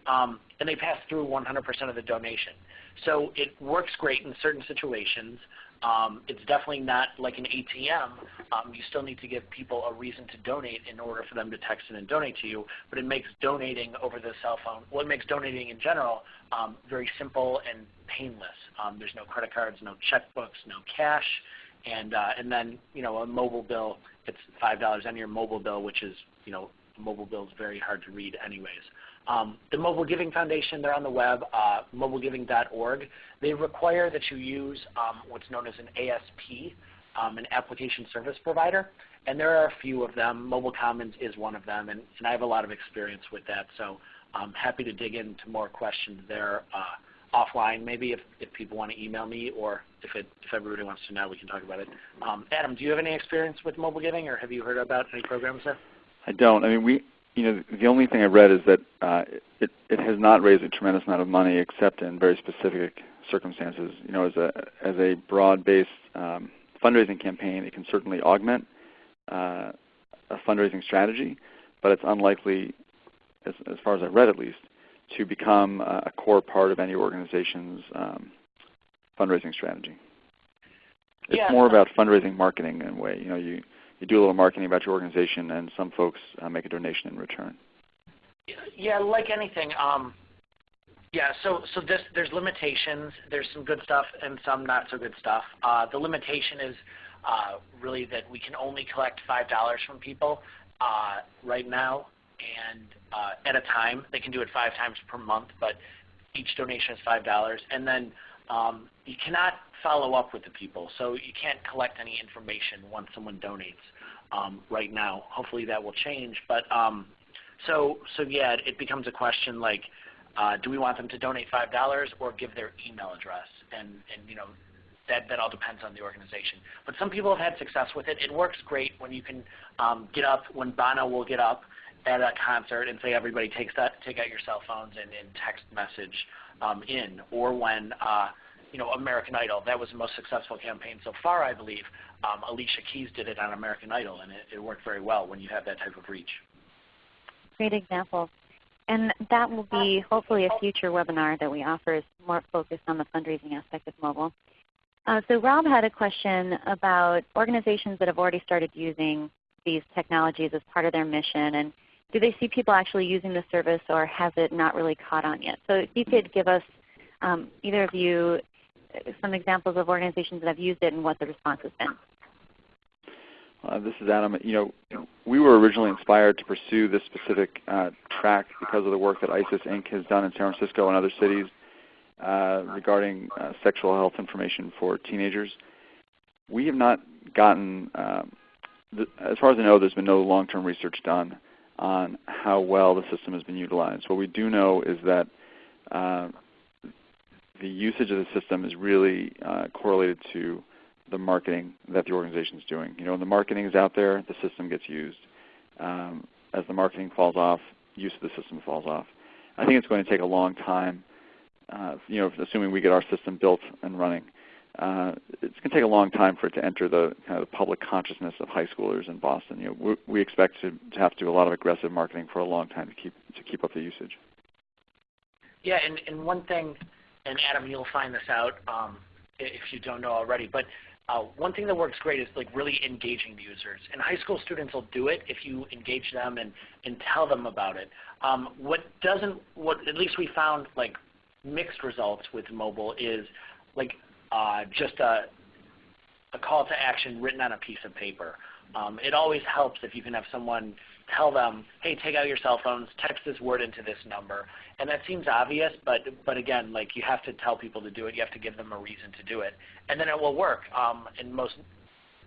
[SPEAKER 4] Um, and they pass through 100% of the donation. So it works great in certain situations. Um, it's definitely not like an ATM. Um, you still need to give people a reason to donate in order for them to text in and donate to you. But it makes donating over the cell phone, well, it makes donating in general um, very simple and painless. Um, there's no credit cards, no checkbooks, no cash, and uh, and then you know a mobile bill. It's five dollars on your mobile bill, which is you know mobile bill is very hard to read anyways. Um, the Mobile Giving Foundation, they're on the web, uh, mobilegiving.org. They require that you use um, what's known as an ASP, um, an application service provider. And there are a few of them. Mobile Commons is one of them, and, and I have a lot of experience with that. So I'm happy to dig into more questions there uh, offline, maybe if, if people want to email me, or if, it, if everybody wants to know, we can talk about it. Um, Adam, do you have any experience with mobile giving, or have you heard about any programs there?
[SPEAKER 3] I don't. I mean, we you know, the only thing I read is that uh, it, it has not raised a tremendous amount of money except in very specific circumstances. You know, as a, as a broad-based um, fundraising campaign, it can certainly augment uh, a fundraising strategy, but it's unlikely, as, as far as I read at least, to become a core part of any organization's um, fundraising strategy. It's
[SPEAKER 4] yeah.
[SPEAKER 3] more about fundraising marketing in a way. You know, you you do a little marketing about your organization, and some folks uh, make a donation in return.
[SPEAKER 4] Yeah, like anything. Um, yeah, so so this there's limitations. There's some good stuff and some not so good stuff. Uh, the limitation is uh, really that we can only collect five dollars from people uh, right now, and uh, at a time. They can do it five times per month, but each donation is five dollars. And then um, you cannot follow up with the people, so you can't collect any information once someone donates right now. Hopefully that will change, but um, so so yeah, it becomes a question like uh, do we want them to donate $5 or give their email address? And, and you know, that, that all depends on the organization. But some people have had success with it. It works great when you can um, get up, when Bono will get up at a concert and say everybody takes that, take out your cell phones and, and text message um, in, or when uh, you know American Idol. That was the most successful campaign so far, I believe. Um, Alicia Keys did it on American Idol, and it, it worked very well when you have that type of reach.
[SPEAKER 2] Great example. And that will be hopefully a future webinar that we offer is more focused on the fundraising aspect of mobile. Uh, so Rob had a question about organizations that have already started using these technologies as part of their mission. And do they see people actually using the service or has it not really caught on yet? So if you could give us, um, either of you, some examples of organizations that have used it and what the response has been.
[SPEAKER 3] Uh, this is Adam. You know, we were originally inspired to pursue this specific uh, track because of the work that ISIS Inc. has done in San Francisco and other cities uh, regarding uh, sexual health information for teenagers. We have not gotten, um, as far as I know, there's been no long-term research done on how well the system has been utilized. What we do know is that uh, the usage of the system is really uh, correlated to the marketing that the organization is doing. You know, when the marketing is out there, the system gets used. Um, as the marketing falls off, use of the system falls off. I think it's going to take a long time. Uh, you know, assuming we get our system built and running, uh, it's going to take a long time for it to enter the kind of the public consciousness of high schoolers in Boston. You know, we, we expect to, to have to do a lot of aggressive marketing for a long time to keep to keep up the usage.
[SPEAKER 4] Yeah, and, and one thing, and Adam, you'll find this out um, if you don't know already, but uh, one thing that works great is like really engaging the users. And high school students will do it if you engage them and, and tell them about it. Um, what doesn't, what at least we found like mixed results with mobile is like uh, just a, a call to action written on a piece of paper. Um, it always helps if you can have someone tell them, hey, take out your cell phones, text this word into this number. And that seems obvious, but, but again, like you have to tell people to do it. You have to give them a reason to do it. And then it will work. Um, and most,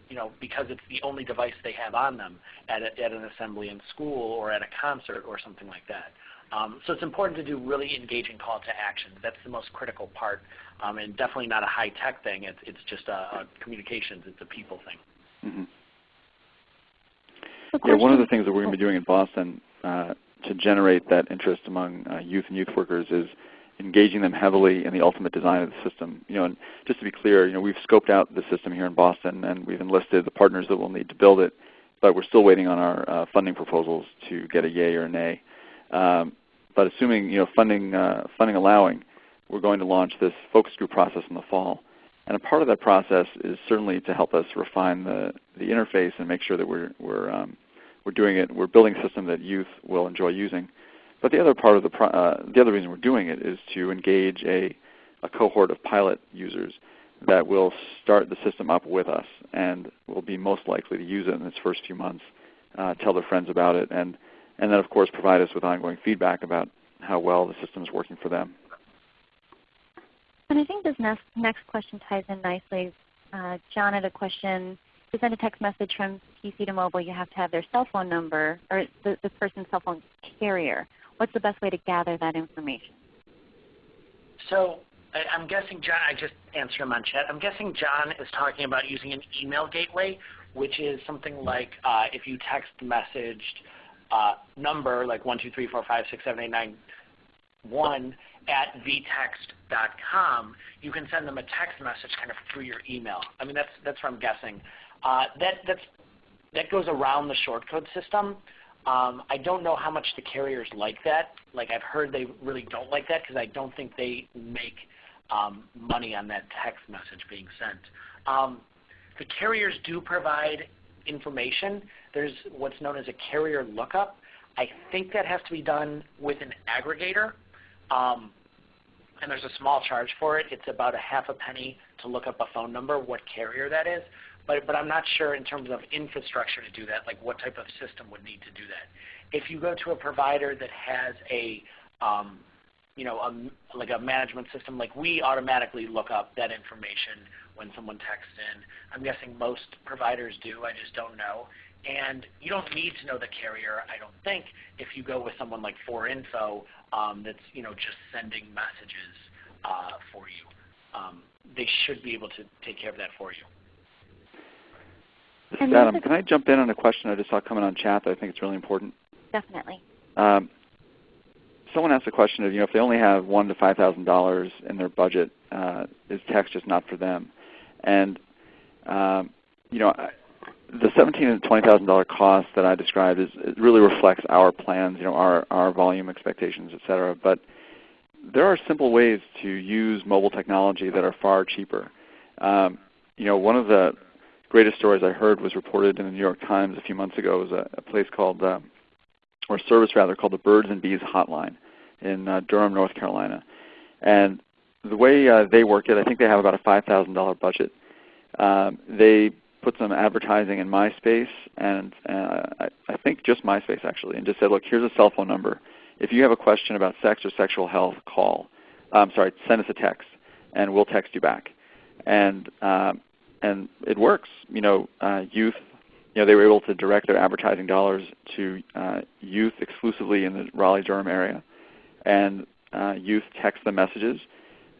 [SPEAKER 4] you know, because it's the only device they have on them at, a, at an assembly in school or at a concert or something like that. Um, so it's important to do really engaging call to action. That's the most critical part, um, and definitely not a high-tech thing. It's, it's just a, a communications. It's a people thing.
[SPEAKER 3] Mm -hmm. Yeah, one of the things that we're going to be doing in Boston uh, to generate that interest among uh, youth and youth workers is engaging them heavily in the ultimate design of the system. You know, and just to be clear, you know, we've scoped out the system here in Boston and we've enlisted the partners that will need to build it, but we're still waiting on our uh, funding proposals to get a yay or a nay. Um, but assuming you know funding uh, funding allowing, we're going to launch this focus group process in the fall. And a part of that process is certainly to help us refine the, the interface and make sure that we're, we're um, we're doing it. We're building a system that youth will enjoy using. But the other part of the uh, the other reason we're doing it is to engage a a cohort of pilot users that will start the system up with us and will be most likely to use it in its first few months, uh, tell their friends about it, and and then of course provide us with ongoing feedback about how well the system is working for them.
[SPEAKER 2] And I think this next, next question ties in nicely. Uh, John had a question to send a text message from PC to mobile, you have to have their cell phone number or the, the person's cell phone carrier. What's the best way to gather that information?
[SPEAKER 4] So I, am guessing John, I just answered him on chat. I'm guessing John is talking about using an email gateway, which is something like uh, if you text messaged uh, number like 123456789 at vtext.com, you can send them a text message kind of through your email. I mean, that's, that's what I'm guessing. Uh, that, that goes around the shortcode system. Um, I don't know how much the carriers like that. Like I've heard they really don't like that because I don't think they make um, money on that text message being sent. Um, the carriers do provide information. There's what's known as a carrier lookup. I think that has to be done with an aggregator. Um, and there's a small charge for it. It's about a half a penny to look up a phone number, what carrier that is. But, but I'm not sure in terms of infrastructure to do that, like what type of system would need to do that. If you go to a provider that has a, um, you know, a, like a management system, like we automatically look up that information when someone texts in. I'm guessing most providers do. I just don't know. And you don't need to know the carrier, I don't think, if you go with someone like 4info um, that's you know just sending messages uh, for you. Um, they should be able to take care of that for you.
[SPEAKER 3] This is Adam. Can I jump in on a question I just saw coming on chat that I think it's really important?
[SPEAKER 2] Definitely.
[SPEAKER 3] Um, someone asked a question of, you know, if they only have one to five thousand dollars in their budget, uh, is text just not for them? And um, you know, the seventeen and twenty thousand dollar cost that I described is really reflects our plans, you know, our our volume expectations, et cetera. But there are simple ways to use mobile technology that are far cheaper. Um, you know, one of the greatest stories I heard was reported in the New York Times a few months ago. It was a, a place called, uh, or service rather, called the Birds and Bees Hotline in uh, Durham, North Carolina. And the way uh, they work it, I think they have about a $5,000 budget. Um, they put some advertising in MySpace, and uh, I, I think just MySpace actually, and just said, look, here's a cell phone number. If you have a question about sex or sexual health, call. I'm sorry, send us a text, and we'll text you back. And um, and it works. You know, uh, youth. You know, they were able to direct their advertising dollars to uh, youth exclusively in the Raleigh-Durham area, and uh, youth text them messages.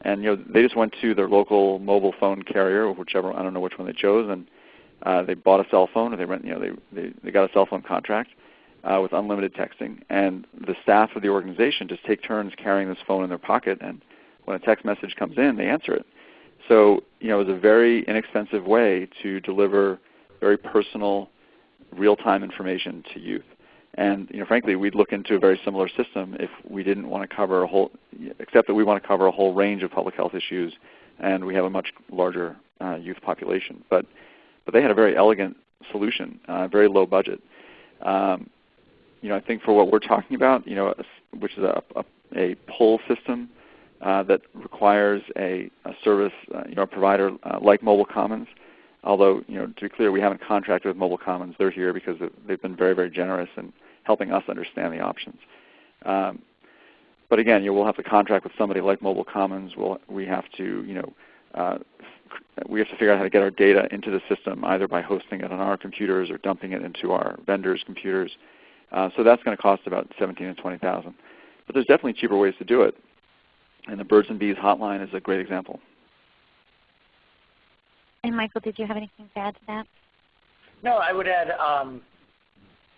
[SPEAKER 3] And you know, they just went to their local mobile phone carrier, whichever I don't know which one they chose, and uh, they bought a cell phone, or they rent, you know, they, they, they got a cell phone contract uh, with unlimited texting. And the staff of the organization just take turns carrying this phone in their pocket, and when a text message comes in, they answer it. So you know, it was a very inexpensive way to deliver very personal, real-time information to youth. And you know, frankly, we'd look into a very similar system if we didn't want to cover a whole, except that we want to cover a whole range of public health issues, and we have a much larger uh, youth population. But but they had a very elegant solution, uh, very low budget. Um, you know, I think for what we're talking about, you know, which is a, a, a pull system uh, that requires a, a service, uh, you know, a provider uh, like Mobile Commons. Although, you know, to be clear, we haven't contracted with Mobile Commons. They're here because they've been very, very generous in helping us understand the options. Um, but again, you know, we'll have to contract with somebody like Mobile Commons. We'll, we have to, you know, uh, we have to figure out how to get our data into the system either by hosting it on our computers or dumping it into our vendors' computers. Uh, so that's going to cost about 17 and 20,000. But there's definitely cheaper ways to do it. And the Birds and Bees hotline is a great example.
[SPEAKER 2] And Michael, did you have anything to add to that?
[SPEAKER 4] No, I would add, um,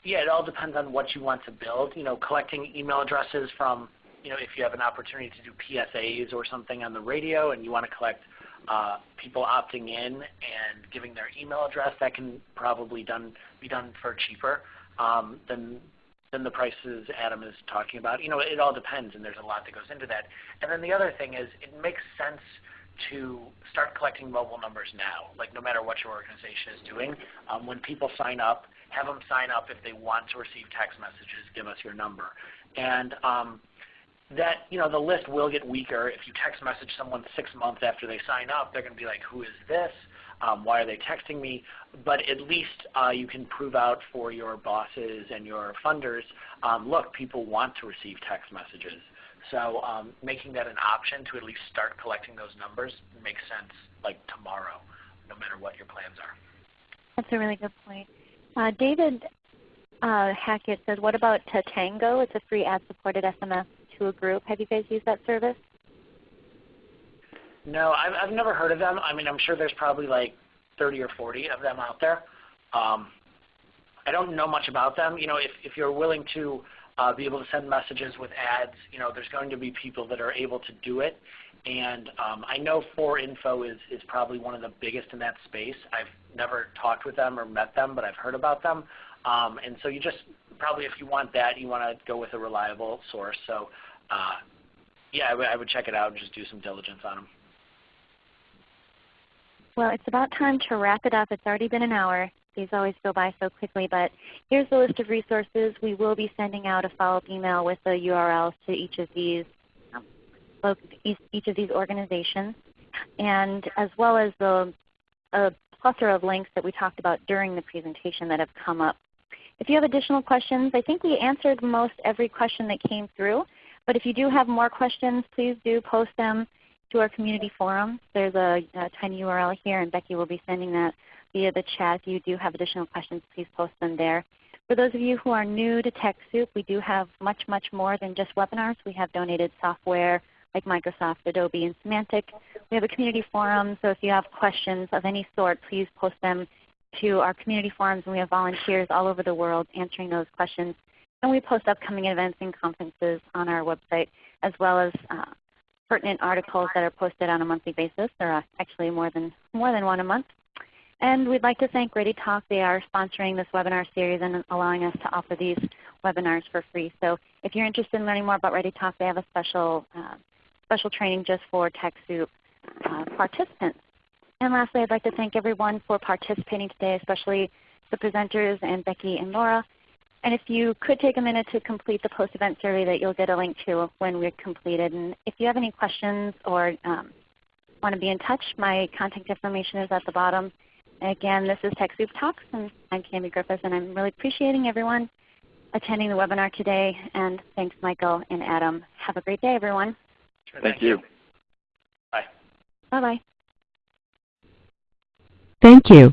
[SPEAKER 4] yeah, it all depends on what you want to build. You know, collecting email addresses from, you know, if you have an opportunity to do PSAs or something on the radio and you want to collect uh, people opting in and giving their email address, that can probably done be done for cheaper um, than than the prices Adam is talking about. You know, it all depends, and there's a lot that goes into that. And then the other thing is, it makes sense to start collecting mobile numbers now. Like no matter what your organization is doing, um, when people sign up, have them sign up if they want to receive text messages. Give us your number, and um, that you know the list will get weaker if you text message someone six months after they sign up. They're going to be like, "Who is this? Um, why are they texting me?" But at least uh, you can prove out for your bosses and your funders, um, look, people want to receive text messages. So um, making that an option to at least start collecting those numbers makes sense, like tomorrow, no matter what your plans are.
[SPEAKER 2] That's a really good point. Uh, David uh, Hackett says, what about Tatango? It's a free ad-supported SMS to a group. Have you guys used that service?
[SPEAKER 4] No, I've, I've never heard of them. I mean, I'm sure there's probably like 30 or 40 of them out there. Um, I don't know much about them. You know, if, if you're willing to uh, be able to send messages with ads, you know, there's going to be people that are able to do it. And um, I know 4info is, is probably one of the biggest in that space. I've never talked with them or met them, but I've heard about them. Um, and so you just probably, if you want that, you want to go with a reliable source. So uh, yeah, I, would check it out and just do some diligence on them.
[SPEAKER 2] Well, it's about time to wrap it up. It's already been an hour. these always go by so quickly, but here's the list of resources. We will be sending out a follow-up email with the URLs to each of these um, each of these organizations, and as well as the a plethora of links that we talked about during the presentation that have come up. If you have additional questions, I think we answered most every question that came through. But if you do have more questions, please do post them to our community forum. There's a, a tiny URL here, and Becky will be sending that via the chat. If you do have additional questions, please post them there. For those of you who are new to TechSoup, we do have much, much more than just webinars. We have donated software like Microsoft, Adobe, and Symantec. We have a community forum, so if you have questions of any sort, please post them to our community forums, and we have volunteers all over the world answering those questions. And we post upcoming events and conferences on our website, as well as uh, pertinent articles that are posted on a monthly basis. There are actually more than, more than one a month. And we'd like to thank ReadyTalk. They are sponsoring this webinar series and allowing us to offer these webinars for free. So if you're interested in learning more about ReadyTalk, they have a special, uh, special training just for TechSoup uh, participants. And lastly, I'd like to thank everyone for participating today, especially the presenters and Becky and Laura. And if you could take a minute to complete the post-event survey that you'll get a link to when we're completed. And if you have any questions or um, want to be in touch, my contact information is at the bottom. Again, this is TechSoup Talks, and I'm Cami Griffiths, and I'm really appreciating everyone attending the webinar today. And thanks, Michael and Adam. Have a great day, everyone.
[SPEAKER 4] Sure,
[SPEAKER 5] Thank you.
[SPEAKER 4] Bye.
[SPEAKER 2] Bye-bye.
[SPEAKER 1] Thank you.